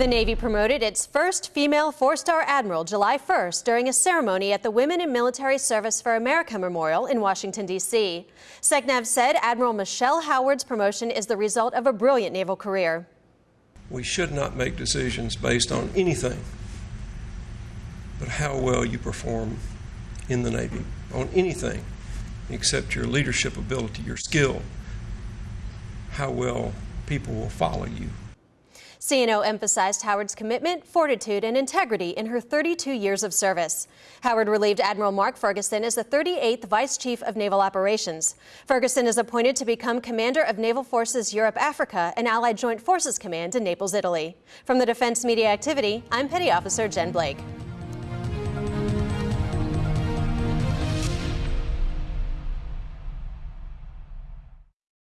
The Navy promoted its first female four-star admiral July 1st during a ceremony at the Women in Military Service for America Memorial in Washington, D.C. SECNAV said Admiral Michelle Howard's promotion is the result of a brilliant naval career. We should not make decisions based on anything but how well you perform in the Navy, on anything except your leadership ability, your skill, how well people will follow you. CNO emphasized Howard's commitment, fortitude, and integrity in her 32 years of service. Howard relieved Admiral Mark Ferguson as the 38th Vice Chief of Naval Operations. Ferguson is appointed to become Commander of Naval Forces Europe Africa and Allied Joint Forces Command in Naples, Italy. From the Defense Media Activity, I'm Petty Officer Jen Blake.